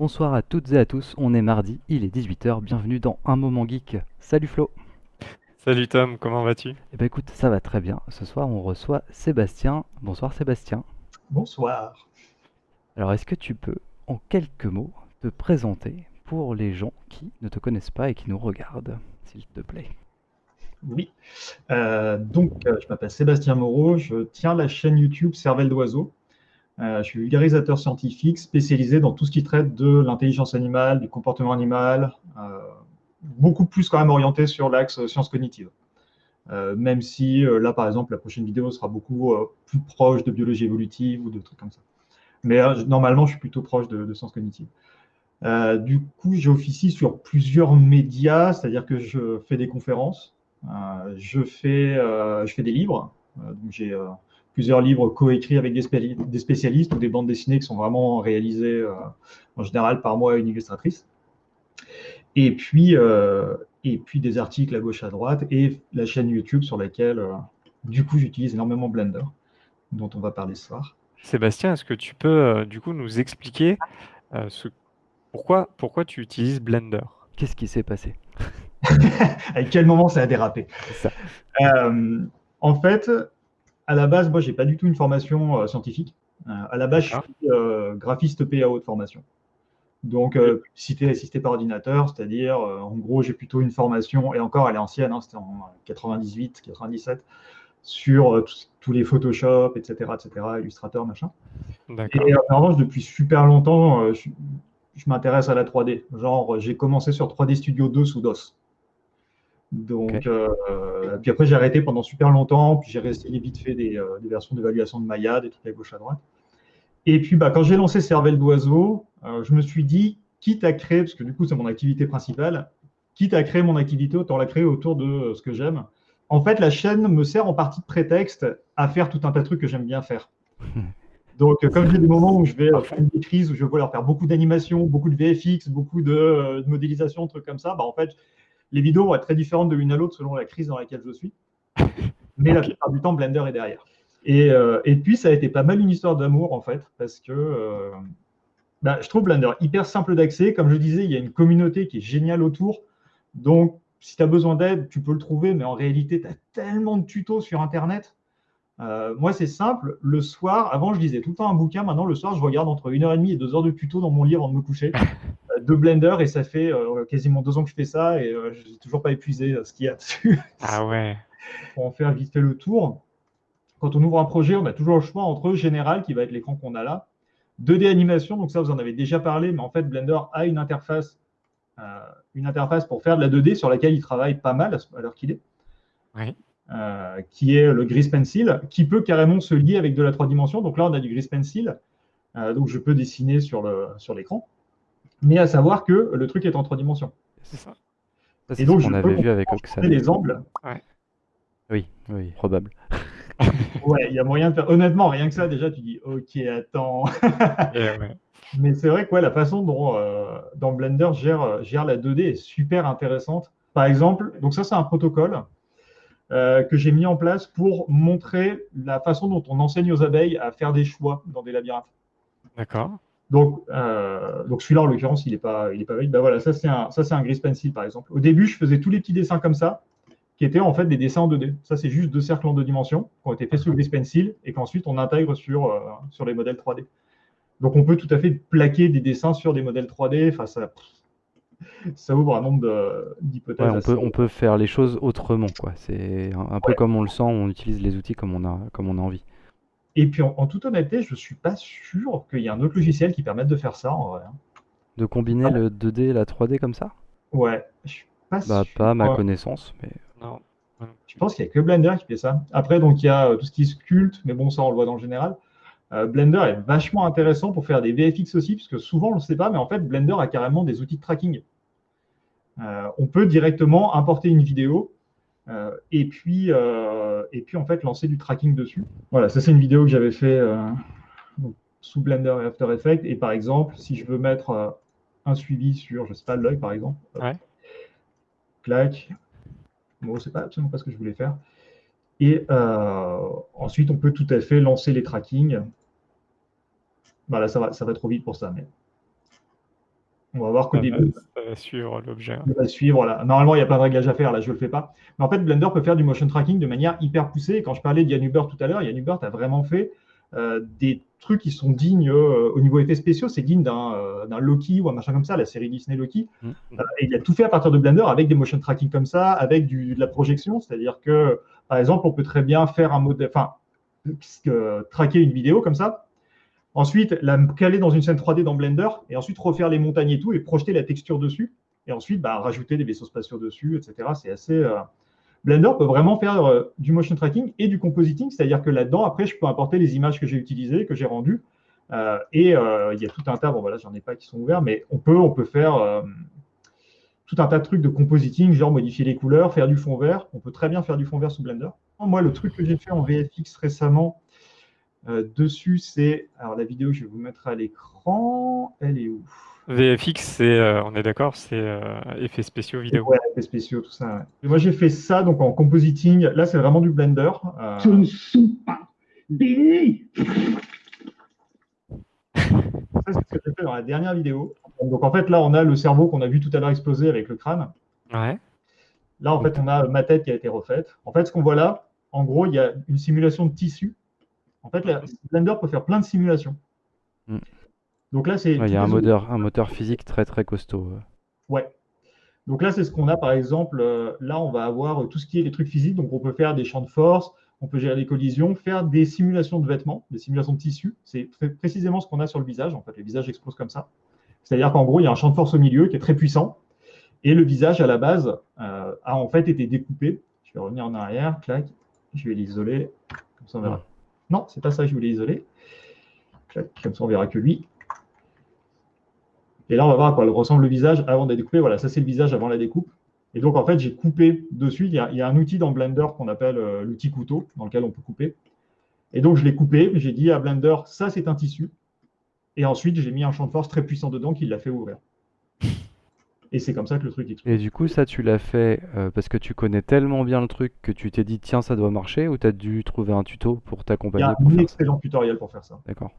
Bonsoir à toutes et à tous, on est mardi, il est 18h, bienvenue dans Un Moment Geek. Salut Flo Salut Tom, comment vas-tu? Eh ben écoute, ça va très bien. Ce soir on reçoit Sébastien. Bonsoir Sébastien. Bonsoir. Alors est-ce que tu peux, en quelques mots, te présenter pour les gens qui ne te connaissent pas et qui nous regardent, s'il te plaît? Oui. Euh, donc, euh, je m'appelle Sébastien Moreau, je tiens la chaîne YouTube Cervelle d'Oiseau. Euh, je suis vulgarisateur scientifique spécialisé dans tout ce qui traite de l'intelligence animale, du comportement animal, euh, beaucoup plus quand même orienté sur l'axe sciences cognitives. Euh, même si là, par exemple, la prochaine vidéo sera beaucoup plus proche de biologie évolutive ou de trucs comme ça. Mais normalement, je suis plutôt proche de, de sciences cognitives. du coup, j'officie sur plusieurs médias, c'est-à-dire que je fais des conférences, je, fais, je fais des livres. Plusieurs livres coécrits avec des, spécialistes ou des bandes dessinées qui sont vraiment réalisées euh, en général par moi et une illustratrice. Et puis, euh, et puis des articles à gauche à droite et la chaîne YouTube sur laquelle, euh, du coup, j'utilise énormément Blender, dont on va parler ce soir. Sébastien, est-ce que tu peux du coup nous expliquer ce... pourquoi, pourquoi tu utilises Blender? Qu'est-ce qui s'est passé? À quel moment ça a dérapé? Ça. En fait, à la base, moi, j'ai pas du tout une formation euh, scientifique. Euh, à la base, je suis euh, graphiste PAO de formation. Donc, publicité assistée par ordinateur, c'est-à-dire, en gros, j'ai plutôt une formation, et encore, elle est ancienne, hein, c'était en 98, 97, sur tous les Photoshop, etc., etc., Illustrator, machin. Et en revanche, depuis super longtemps, je, je m'intéresse à la 3D. Genre, j'ai commencé sur 3D Studio 2 sous DOS. Donc, euh, puis après, j'ai arrêté pendant super longtemps, puis j'ai resté vite fait des, euh, des versions d'évaluation de Maya, des trucs à gauche à droite. Et puis, bah, quand j'ai lancé Cervelle d'Oiseau, euh, je me suis dit, quitte à créer, parce que du coup, c'est mon activité principale, quitte à créer mon activité, autant la créer autour de ce que j'aime. En fait, la chaîne me sert en partie de prétexte à faire tout un tas de trucs que j'aime bien faire. Donc, comme j'ai des moments où je vais faire une maîtrise, où je vais leur faire beaucoup d'animation, beaucoup de VFX, beaucoup de, de modélisation, trucs comme ça, bah, en fait, les vidéos vont être très différentes de l'une à l'autre selon la crise dans laquelle je suis. Mais la plupart du temps, Blender est derrière. Et, euh, et, puis, ça a été pas mal une histoire d'amour, en fait, parce que euh, bah, je trouve Blender hyper simple d'accès. Comme je disais, il y a une communauté qui est géniale autour. Donc, si tu as besoin d'aide, tu peux le trouver, mais en réalité, tu as tellement de tutos sur Internet. Euh, moi, c'est simple. Le soir, avant, je lisais tout le temps un bouquin. Maintenant, le soir, je regarde entre une heure et demie et deux heures de tutos dans mon lit avant de me coucher. de Blender et ça fait euh, quasiment deux ans que je fais ça et euh, je n'ai toujours pas épuisé euh, ce qu'il y a dessus. Ah ouais. Pour en faire vite fait le tour. Quand on ouvre un projet, on a toujours le choix entre général, qui va être l'écran qu'on a là, 2D animation, donc ça vous en avez déjà parlé, mais en fait Blender a une interface, une interface pour faire de la 2D sur laquelle il travaille pas mal à l'heure qu'il est. Oui. qui est le Grease Pencil, qui peut carrément se lier avec de la 3 dimensions. Donc là, on a du Grease Pencil, donc je peux dessiner sur l'écran. Sur mais à savoir que le truc est en trois dimensions. C'est ça. c'est ce qu'on avait vu avec Oxane. les angles. Oui, oui, probable. ouais, il y a moyen de faire. Honnêtement, rien que ça, déjà, tu dis, ok, attends. Mais c'est vrai que la façon dont, euh, Blender gère, gère la 2D est super intéressante. Par exemple, donc ça, c'est un protocole euh, que j'ai mis en place pour montrer la façon dont on enseigne aux abeilles à faire des choix dans des labyrinthes. D'accord. Donc, euh, donc celui-là, en l'occurrence, il n'est pas, il est pas valide. Ben voilà, ça c'est un, ça un Grease Pencil, par exemple. Au début, je faisais tous les petits dessins comme ça, qui étaient en fait des dessins en 2D. Ça, c'est juste deux cercles en deux dimensions qui ont été faits sous Grease Pencil et qu'ensuite on intègre sur, euh, sur les modèles 3D. Donc, on peut tout à fait plaquer des dessins sur des modèles 3D. Enfin, ça, ça ouvre un nombre d'hypothèses. on, peut, on peut faire les choses autrement, quoi. C'est un, peu comme on le sent, on utilise les outils comme on a, comme on a envie. Et puis, en, toute honnêteté, je ne suis pas sûr qu'il y ait un autre logiciel qui permette de faire ça en vrai. Hein. De combiner ah. le 2D et la 3D comme ça? Ouais, je suis pas bah, sûr. Pas à ma connaissance, mais. Non. Je pense qu'il n'y a que Blender qui fait ça. Après, donc il y a euh, tout ce qui est sculpte, mais bon, ça on le voit dans le général. Euh, Blender est vachement intéressant pour faire des VFX aussi, puisque souvent on ne le sait pas, mais en fait, Blender a carrément des outils de tracking. Euh, on peut directement importer une vidéo euh, et, puis, euh, et puis, en fait, lancer du tracking dessus. Voilà, ça, c'est une vidéo que j'avais fait euh, sous Blender et After Effects. Et par exemple, si je veux mettre un suivi sur, je sais pas, l'œil, par exemple, ouais. clac. Bon, c'est pas absolument pas ce que je voulais faire. Et ensuite, on peut tout à fait lancer les trackings. Voilà, ça va, ça va trop vite pour ça. Mais... On va voir qu'au Ça début, ça va suivre l'objet. il va suivre. Là. Normalement, il y a plein de réglages à faire. Là, je ne le fais pas. Mais en fait, Blender peut faire du motion tracking de manière hyper poussée. Et quand je parlais d'Yann Hubert tout à l'heure, Yann Hubert a vraiment fait euh, des trucs qui sont dignes euh, au niveau effets spéciaux. C'est digne d'un euh, d'un Loki ou un machin comme ça, la série Disney Loki. Mm. Et il a tout fait à partir de Blender avec des motion tracking comme ça, avec du, de la projection. C'est-à-dire que, par exemple, on peut très bien faire un modèle, enfin, traquer une vidéo comme ça. Ensuite, la caler dans une scène 3D dans Blender et ensuite refaire les montagnes et tout et projeter la texture dessus. Et ensuite, bah, rajouter des vaisseaux spatiaux dessus, etc. C'est assez. euh, Blender peut vraiment faire euh, du motion tracking et du compositing, c'est-à-dire que là-dedans, après, je peux importer les images que j'ai utilisées, que j'ai rendues. Euh, et il y a tout un tas, bon voilà, j'en ai pas qui sont ouverts, mais on peut, on peut faire tout un tas de trucs de compositing, genre modifier les couleurs, faire du fond vert. On peut très bien faire du fond vert sous Blender. Moi, le truc que j'ai fait en VFX récemment euh, dessus, c'est. Alors, la vidéo, je vais vous mettre à l'écran. Elle est où? VFX, c'est, euh, on est d'accord, c'est euh, effets spéciaux vidéo. Ouais, effets spéciaux, tout ça. ouais. Et moi, j'ai fait ça donc en compositing. Là, c'est vraiment du Blender. Euh, Ce ne sont pas des Ça, c'est ce que j'ai fait dans la dernière vidéo. Donc, en fait, là, on a le cerveau qu'on a vu tout à l'heure exploser avec le crâne. Ouais. Là, en fait, on a ma tête qui a été refaite. En fait, ce qu'on voit là, en gros, il y a une simulation de tissu. En fait, Blender peut faire plein de simulations. Mm. Donc là, c'est. Ouais, Il y a un les- moteur, un moteur physique très très costaud. Ouais. Donc là, c'est ce qu'on a, par exemple. euh, là, on va avoir euh, tout ce qui est les trucs physiques. Donc, on peut faire des champs de force, on peut gérer les collisions, faire des simulations de vêtements, des simulations de tissu. C'est précisément ce qu'on a sur le visage. En fait, le visage explose comme ça. C'est-à-dire qu'en gros, il y a un champ de force au milieu qui est très puissant. Et le visage, à la base, euh, a en fait été découpé. Je vais revenir en arrière, clac. Je vais l'isoler. Comme ça, on verra. Non, c'est pas ça je voulais isoler. Comme ça, on verra que lui. Et là, on va voir à quoi ressemble le visage avant de la découper. Voilà, ça c'est le visage avant la découpe. Et donc, en fait, j'ai coupé dessus. Il y, a, il y a un outil dans Blender qu'on appelle euh, l'outil couteau, dans lequel on peut couper. Et donc, je l'ai coupé. J'ai dit à Blender, ça c'est un tissu. Et ensuite, j'ai mis un champ de force très puissant dedans qui l'a fait ouvrir. Et c'est comme ça que le truc explose. Et du coup, ça, tu l'as fait euh, parce que tu connais tellement bien le truc que tu t'es dit, tiens, ça doit marcher, ou t'as dû trouver un tuto pour Il y t'accompagner a pour un excellent tutoriel pour faire ça. D'accord.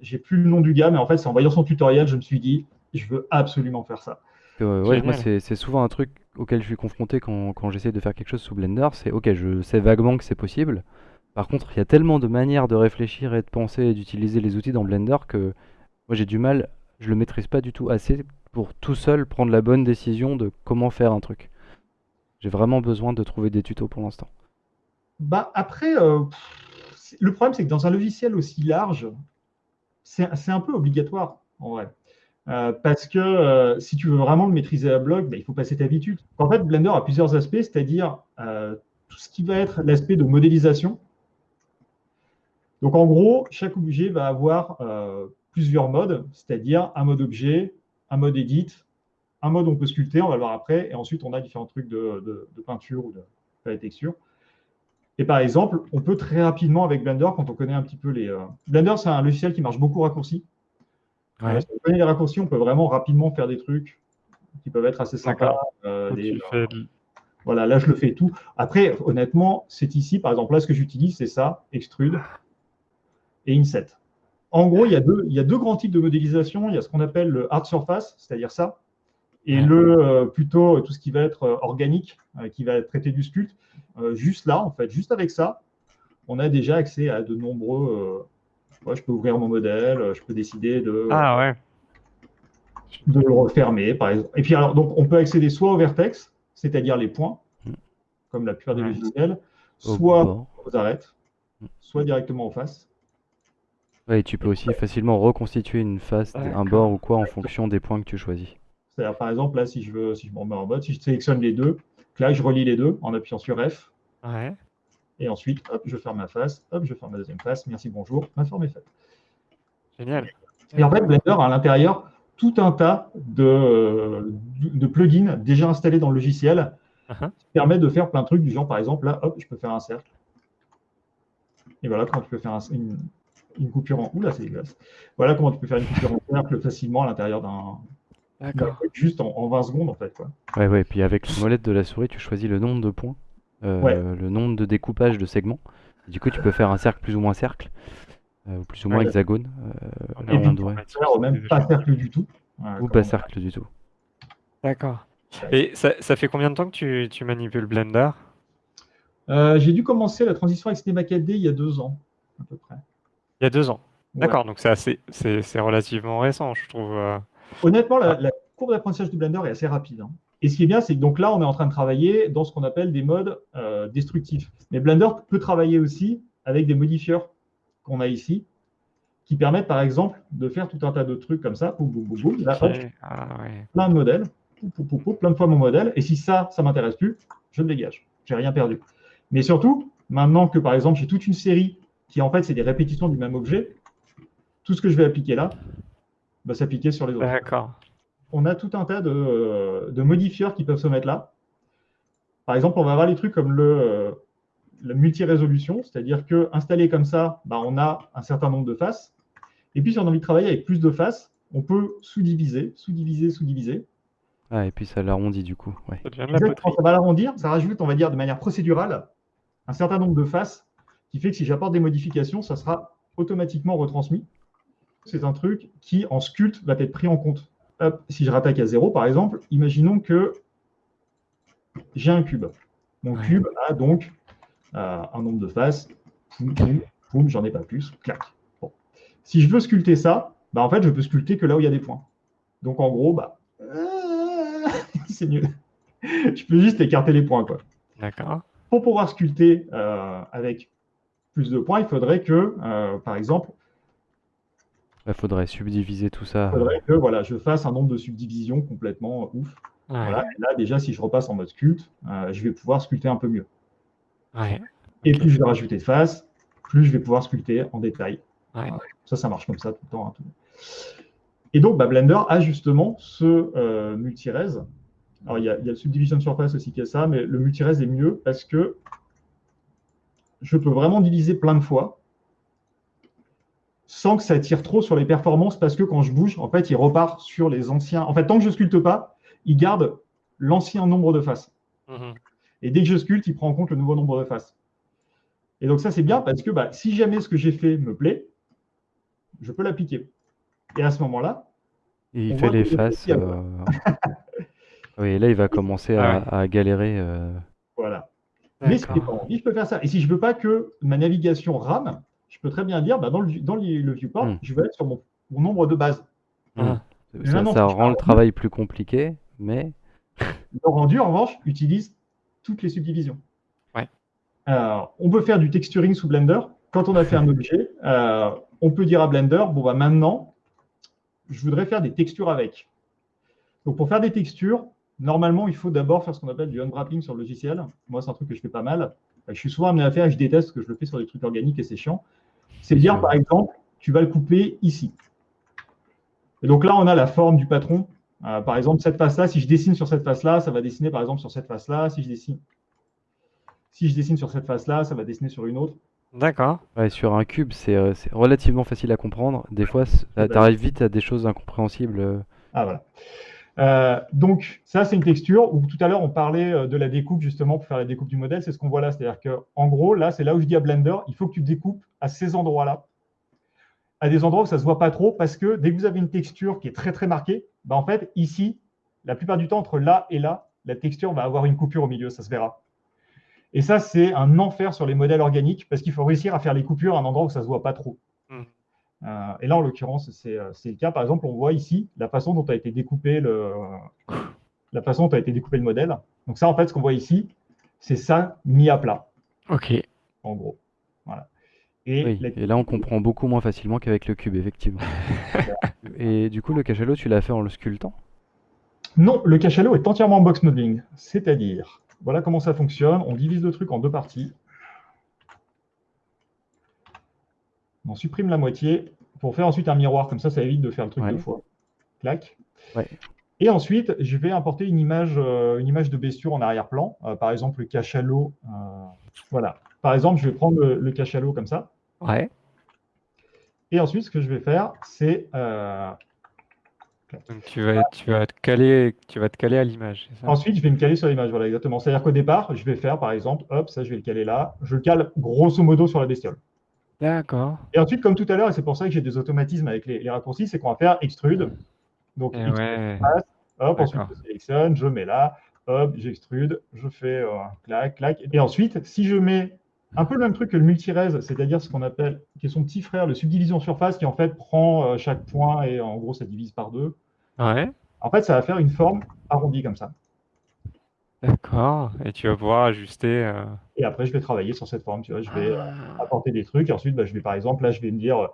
J'ai plus le nom du gars, mais en fait, c'est en voyant son tutoriel, je me suis dit, je veux absolument faire ça. Euh, ouais, moi, c'est souvent un truc auquel je suis confronté quand, quand j'essaie de faire quelque chose sous Blender. C'est ok, je sais vaguement que c'est possible. Par contre, il y a tellement de manières de réfléchir et de penser et d'utiliser les outils dans Blender que moi j'ai du mal, je le maîtrise pas du tout assez pour tout seul prendre la bonne décision de comment faire un truc. J'ai vraiment besoin de trouver des tutos pour l'instant. Bah, après, euh, le problème, c'est que dans un logiciel aussi large, c'est un peu obligatoire, en vrai. Euh, parce que euh, si tu veux vraiment le maîtriser à bloc, bah, il faut passer ta habitude. En fait, Blender a plusieurs aspects, c'est-à-dire tout ce qui va être l'aspect de modélisation. Donc, en gros, chaque objet va avoir plusieurs modes, c'est-à-dire un mode objet, un mode edit, un mode on peut sculpter, on va le voir après, et ensuite on a différents trucs de, de- de peinture ou de, de la texture. Et par exemple, on peut très rapidement avec Blender, quand on connaît un petit peu les. euh, Blender, c'est un logiciel qui marche beaucoup raccourci. Ouais. Si on connaît les raccourcis, on peut vraiment rapidement faire des trucs qui peuvent être assez sympas. Euh, des- fais voilà, là, je le fais tout. Après, honnêtement, c'est ici, par exemple, là, ce que j'utilise, c'est ça, extrude et inset. En gros, il y, a deux, il y a deux grands types de modélisation. Il y a ce qu'on appelle le hard surface, c'est-à-dire ça, et le euh, plutôt tout ce qui va être euh, organique, euh, qui va traiter du sculpte. Euh, juste là, en fait, juste avec ça, on a déjà accès à de nombreux. euh, ouais, je peux ouvrir mon modèle, euh, je peux décider de, Ah ouais. de le refermer, par exemple. Et puis alors, donc, on peut accéder soit au vertex, c'est-à-dire les points, Mm. comme la plupart des logiciels, soit aux arêtes, soit directement aux faces. Ouais, et tu peux aussi facilement reconstituer une face, un bord ou quoi en fonction des points que tu choisis. C'est-à-dire, par exemple, là, si je veux, si je me remets en mode, si je sélectionne les deux, là, je relie les deux en appuyant sur F, Ouais. et ensuite, hop, je ferme ma face, hop, je ferme ma deuxième face, merci, bonjour, ma forme est faite. Génial. Et en fait, Blender a à l'intérieur tout un tas de, de plugins déjà installés dans le logiciel Uh-huh. qui permettent de faire plein de trucs du genre, par exemple, là, hop, je peux faire un cercle. Et voilà comment tu peux faire un- une, une coupure en. Oula, c'est dégueulasse. Voilà comment tu peux faire une coupure en cercle facilement à l'intérieur d'un. D'accord. juste en, en 20 secondes, en fait. Quoi. Ouais, ouais, et puis avec la molette de la souris, tu choisis le nombre de points, euh, Ouais. le nombre de découpage de segments. Et du coup, tu peux faire un cercle plus ou moins cercle, euh, ou plus ou moins Ouais. hexagone. On euh, informatique, Faire c'est même pas cercle du tout. euh, Ou pas cercle du tout. D'accord. Et ça, ça fait combien de temps que tu, tu manipules Blender? Euh, j'ai dû commencer la transition avec Cinema 4D il y a deux ans, à peu près. Il y a deux ans. Ouais. D'accord, donc c'est assez, c'est, relativement récent, je trouve. euh. Honnêtement, la, la courbe d'apprentissage de Blender est assez rapide. hein. Et ce qui est bien, c'est que donc là, on est en train de travailler dans ce qu'on appelle des modes euh, destructifs. Mais Blender peut travailler aussi avec des modifieurs qu'on a ici, qui permettent par exemple de faire tout un tas de trucs comme ça, boum, boum, boum, boum. Là, hop. Ah ouais. plein de modèles, pou, pou, pou, plein de fois mon modèle. Et si ça, ça m'intéresse plus, je le dégage. J'ai rien perdu. Mais surtout, maintenant que par exemple j'ai toute une série qui en fait c'est des répétitions du même objet, tout ce que je vais appliquer là va s'appliquer sur les autres. D'accord. On a tout un tas de, euh, de modifieurs qui peuvent se mettre là. Par exemple, on va avoir les trucs comme le, euh, la multi-résolution, c'est-à-dire que installé comme ça, bah, on a un certain nombre de faces. Et puis si on a envie de travailler avec plus de faces, on peut sous-diviser, sous-diviser, sous-diviser. Ah, et puis ça l'arrondit du coup. Ouais. Exactement, ça va l'arrondir, ça rajoute, on va dire, de manière procédurale, un certain nombre de faces, qui fait que si j'apporte des modifications, ça sera automatiquement retransmis. C'est un truc qui, en sculpt, va être pris en compte. Hop, si je rattaque à zéro, par exemple, imaginons que j'ai un cube. Mon Ouais. cube a donc euh, un nombre de faces. Poum, poum, poum, j'en ai pas plus. Clac. Bon. Si je veux sculpter ça, bah, en fait, je peux sculpter que là où il y a des points. Donc, en gros, bah, c'est mieux. Je peux juste écarter les points. Quoi. D'accord. Pour pouvoir sculpter euh, avec plus de points, il faudrait que, euh, par exemple, Il faudrait subdiviser tout ça. il faudrait que voilà, je fasse un nombre de subdivisions complètement ouf. Ouais. Voilà. Et là, déjà, si je repasse en mode sculpt, euh, je vais pouvoir sculpter un peu mieux. Ouais. Et plus je vais rajouter de faces, plus je vais pouvoir sculpter en détail. Ouais. Ça, ça marche comme ça tout le temps. hein, tout. Et donc, bah, Blender a justement ce euh, multi-res. Alors, il y, a, il y a le subdivision surface aussi qui a ça, mais le multi-res est mieux parce que je peux vraiment diviser plein de fois sans que ça tire trop sur les performances parce que quand je bouge, en fait, il repart sur les anciens. En fait, tant que je sculpte pas, il garde l'ancien nombre de faces. Mhm. Et dès que je sculpte, il prend en compte le nouveau nombre de faces. Et donc ça, c'est bien parce que bah, si jamais ce que j'ai fait me plaît, je peux l'appliquer. Et à ce moment-là, Et il fait les faces. euh, Oui, et là, il va commencer à, Ah à galérer. euh, voilà. Mais je peux faire ça. Et si je veux pas que ma navigation rame, je peux très bien dire, bah, dans, le, dans le, le viewport, Hmm. je vais être sur mon, mon nombre de base. Ah. Mais Ça, rend le travail plus compliqué, mais Le rendu, en revanche, utilise toutes les subdivisions. Ouais. On peut faire du texturing sous Blender. Quand on a fait un objet, euh, on peut dire à Blender, bon, bah, maintenant, je voudrais faire des textures avec. Donc, pour faire des textures, normalement, il faut d'abord faire ce qu'on appelle du unwrapping sur le logiciel. Moi, c'est un truc que je fais pas mal. Je suis souvent amené à faire et je déteste que je le fais sur des trucs organiques et c'est chiant. C'est de dire, par exemple, tu vas le couper ici. Et donc là, on a la forme du patron. Euh, par exemple, cette face-là, si je dessine sur cette face-là, ça va dessiner par exemple sur cette face-là. Si je dessine, si je dessine sur cette face-là, ça va dessiner sur une autre. D'accord. ouais, sur un cube, c'est euh, c'est relativement facile à comprendre. Des fois, c- bah, tu arrives vite à des choses incompréhensibles. euh, Ah voilà. Euh, donc ça, c'est une texture où tout à l'heure on parlait euh, de la découpe justement pour faire la découpe du modèle. C'est ce qu'on voit là. C'est-à-dire que en gros, là, c'est là où je dis à Blender, il faut que tu découpes à ces endroits-là, à des endroits où ça se voit pas trop, parce que dès que vous avez une texture qui est très très marquée, bah, en fait ici, la plupart du temps entre là et là, la texture va avoir une coupure au milieu, ça se verra. Et ça, c'est un enfer sur les modèles organiques parce qu'il faut réussir à faire les coupures à un endroit où ça se voit pas trop. Euh, et là, en l'occurrence, c'est euh, c'est le cas. Par exemple, on voit ici la façon dont a été découpé le, la façon dont a été découpé le modèle. Donc ça, en fait, ce qu'on voit ici, c'est ça mis à plat, Ok. en gros. Voilà. Et, Oui, la- et là, on comprend beaucoup moins facilement qu'avec le cube, effectivement. Et du coup, le cachalot, tu l'as fait en le sculptant? Non, le cachalot est entièrement en box modeling. C'est-à-dire, voilà comment ça fonctionne. On divise le truc en deux parties. On supprime la moitié pour faire ensuite un miroir. Comme ça, ça évite de faire le truc Ouais. deux fois. Clac. Ouais. Et ensuite, je vais importer une image, euh, une image de bestiaux en arrière-plan. Euh, par exemple, le cachalot. euh, voilà. Par exemple, je vais prendre le, le cachalot comme ça. Ouais. Et ensuite, ce que je vais faire, c'est euh, Donc tu vas, tu vas te caler, tu vas te caler à l'image? Ensuite, je vais me caler sur l'image. Voilà, exactement. C'est-à-dire qu'au départ, je vais faire, par exemple, hop, ça, je vais le caler là. Je le cale grosso modo sur la bestiole. D'accord. Et ensuite, comme tout à l'heure, et c'est pour ça que j'ai des automatismes avec les, les raccourcis, c'est qu'on va faire extrude. Donc, Eh X ouais. passe, hop, ensuite je sélectionne, je mets là, hop, j'extrude, je fais euh, clac, clac. Et ensuite, si je mets un peu le même truc que le multirez, c'est-à-dire ce qu'on appelle, qui est son petit frère, le subdivision surface, qui en fait prend euh, chaque point et en gros ça divise par deux. Ouais. En fait, ça va faire une forme arrondie comme ça. D'accord. Et tu vas pouvoir ajuster. euh, Et après, je vais travailler sur cette forme. Tu vois, je vais euh, Ah. apporter des trucs. Et ensuite, bah, je vais par exemple, là, je vais me dire, euh,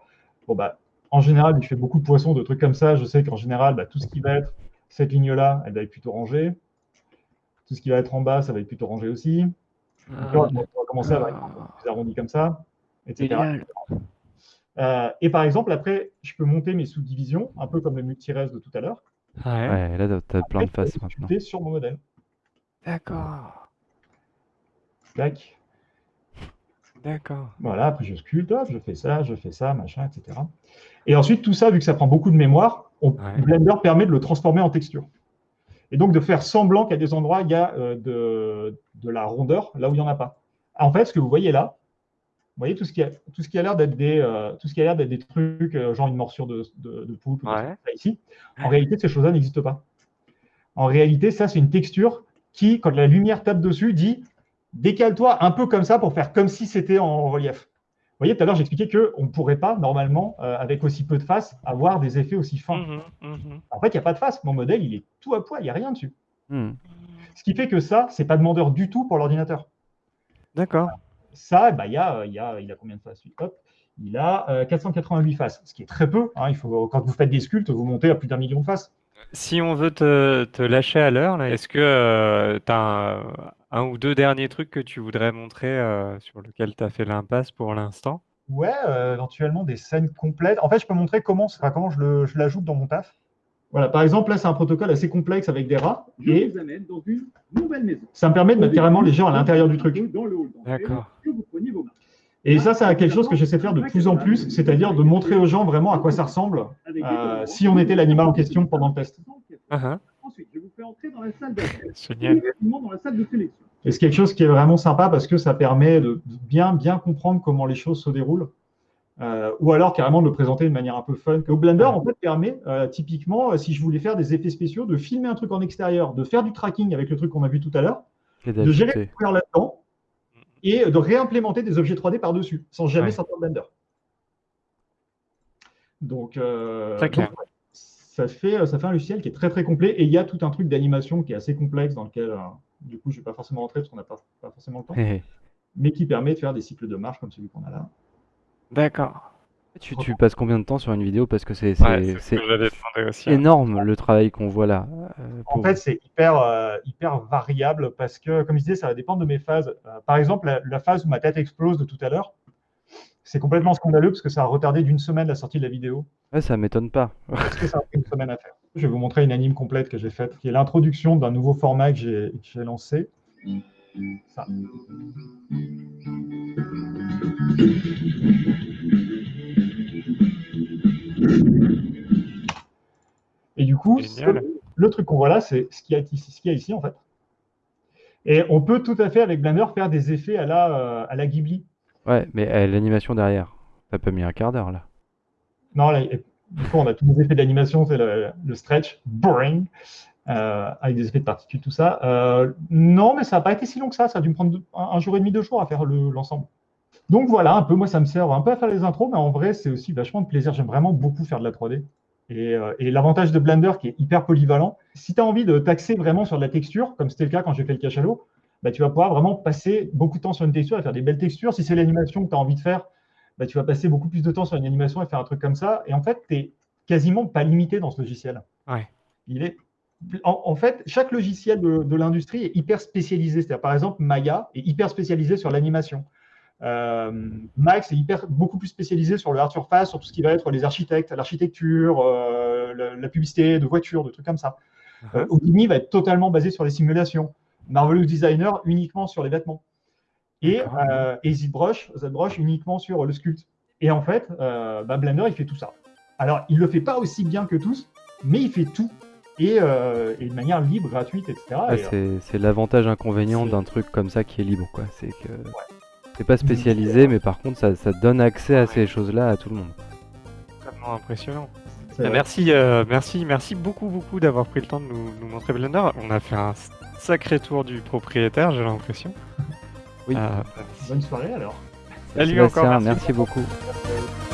bon, bah, en général, je fais beaucoup de poissons, de trucs comme ça. Je sais qu'en général, bah, tout ce qui va être cette ligne-là, elle va être plutôt rangée. Tout ce qui va être en bas, ça va être plutôt rangé aussi. Donc là, on va commencer avec un peu plus arrondi comme ça, etc. Génial. Euh, et par exemple, après, je peux monter mes sous-divisions, un peu comme le multirez de tout à l'heure. Ouais. Ouais, là, t'as- t'as plein de Après, je faces peux maintenant. sculpter sur mon modèle. D'accord. Tac. D'accord. Voilà, après je sculpte, je fais ça, je fais ça, machin, etc. Et ensuite, tout ça, vu que ça prend beaucoup de mémoire, on- Ouais. Blender permet de le transformer en texture. Et donc de faire semblant qu'à des endroits, il y a euh, de, de la rondeur, là où il n'y en a pas. En fait, ce que vous voyez là, vous voyez tout ce qui a, tout ce qui a l'air d'être des, euh, tout ce qui a l'air d'être des trucs, euh, genre une morsure de, de, Ouais. ça ici. En réalité, ces choses-là n'existent pas. En réalité, ça, c'est une texture qui, quand la lumière tape dessus, dit décale-toi un peu comme ça pour faire comme si c'était en relief. Vous voyez, tout à l'heure, j'expliquais qu'on ne pourrait pas, normalement, euh, avec aussi peu de face, avoir des effets aussi fins. Mhm, mhm. En fait, il n'y a pas de face. Mon modèle, il est tout à poil, il n'y a rien dessus. Hmm. Ce qui fait que ça, c'est pas demandeur du tout pour l'ordinateur. D'accord. Ça, bah, il, y a, euh, il, y a, il a combien de faces? Hop, Il a euh, 488 faces, ce qui est très peu. hein. Il faut, quand vous faites des sculptes, vous montez à plus d'un million de faces. Si on veut te, te lâcher à l'heure, est-ce que tu as un, un ou deux derniers trucs que tu voudrais montrer euh, sur lequel tu as fait l'impasse pour l'instant? Ouais, euh, éventuellement des scènes complètes. En fait, je peux montrer comment, enfin, comment je le- je l'ajoute dans mon taf. Voilà, par exemple, là, c'est un protocole assez complexe avec des rats. Je Et vous amène dans une nouvelle maison. ça me permet de mettre carrément les gens à l'intérieur du truc. Dans le hall d'entrée, D'accord. que vous preniez vos. Et ça, c'est quelque chose que j'essaie de faire de plus en plus, c'est-à-dire de montrer aux gens vraiment à quoi ça ressemble euh, si on était l'animal en question pendant le test. Ah, Ensuite, je vous fais entrer dans la salle d'accueil. Génial. Immédiatement dans la salle de sélection. Et c'est quelque chose qui est vraiment sympa parce que ça permet de bien, bien comprendre comment les choses se déroulent. Euh, ou alors carrément de le présenter de manière un peu fun. Au Blender, en fait, permet euh, typiquement, si je voulais faire des effets spéciaux, de filmer un truc en extérieur, de faire du tracking avec le truc qu'on a vu tout à l'heure, de gérer d'ajouter. couleurs là-dedans et de réimplémenter des objets 3D par-dessus, sans jamais sortir de Blender. Donc, euh, Très clair. donc, ouais, ça, fait, ça fait un logiciel qui est très très complet et il y a tout un truc d'animation qui est assez complexe dans lequel, euh, du coup, je ne vais pas forcément rentrer parce qu'on n'a pas, pas forcément le temps, mais qui permet de faire des cycles de marche comme celui qu'on a là. D'accord. Tu, tu passes combien de temps sur une vidéo parce que c'est Ouais, ce hein. énorme le travail qu'on voit là. euh, En fait, c'est hyper, euh, hyper variable parce que, comme je disais, ça va dépendre de mes phases. Euh, par exemple, la, la phase où ma tête explose de tout à l'heure, c'est complètement scandaleux parce que ça a retardé d'une semaine la sortie de la vidéo. Ouais, ça m'étonne pas. Parce que ça a pris une semaine à faire. Je vais vous montrer une anime complète que j'ai faite, qui est l'introduction d'un nouveau format que j'ai que j'ai lancé. Ça. Et du coup, le truc qu'on voit là, c'est ce qu'il y, a ici- ce qu'il y a ici, en fait. Et on peut tout à fait, avec Blender, faire des effets à la, euh, à la Ghibli. Ouais, mais euh, l'animation derrière, t'as pas mis un quart d'heure là. Non, là, du coup, on a tous les effets d'animation, c'est le, le stretch, boring, euh, avec des effets de particules, tout ça. Euh, non, mais ça n'a pas été si long que ça. Ça a dû me prendre un, un jour et demi, deux jours à faire le- l'ensemble. Donc voilà, un peu, moi, ça me sert un peu à faire les intros, mais en vrai, c'est aussi vachement de plaisir. J'aime vraiment beaucoup faire de la 3D. Et, euh, et l'avantage de Blender, qui est hyper polyvalent, si tu as envie de taxer vraiment sur de la texture, comme c'était le cas quand j'ai fait le cachalot, bah, tu vas pouvoir vraiment passer beaucoup de temps sur une texture et faire des belles textures. Si c'est l'animation que tu as envie de faire, bah, tu vas passer beaucoup plus de temps sur une animation et faire un truc comme ça. Et en fait, tu n'es quasiment pas limité dans ce logiciel. Ouais. Il est... en, en fait, chaque logiciel de, de l'industrie est hyper spécialisé. C'est-à-dire, par exemple, Maya est hyper spécialisé sur l'animation. Euh, Max est hyper, beaucoup plus spécialisé sur le hard surface, sur tout ce qui va être les architectes, l'architecture, euh, la, la publicité de voitures, de trucs comme ça. Houdini va être totalement basé sur les simulations. Marvelous Designer uniquement sur les vêtements. Et, euh, et ZBrush, ZBrush uniquement sur le sculpte. Et en fait, euh, bah, Blender, il fait tout ça. Alors, il ne le fait pas aussi bien que tous, mais il fait tout. Et, euh, et de manière libre, gratuite, etc. Et, Ah, c'est l'avantage inconvénient d'un truc comme ça qui est libre, quoi. C'est que c'est pas spécialisé, mais par contre, ça, ça donne accès à ces choses-là à tout le monde. Vraiment impressionnant. Merci, euh, merci, merci beaucoup, beaucoup d'avoir pris le temps de nous, nous montrer Blender. On a fait un sacré tour du propriétaire, j'ai l'impression. Oui. Euh, Bonne soirée alors. Salut Sébastien, encore, merci. merci beaucoup. Merci.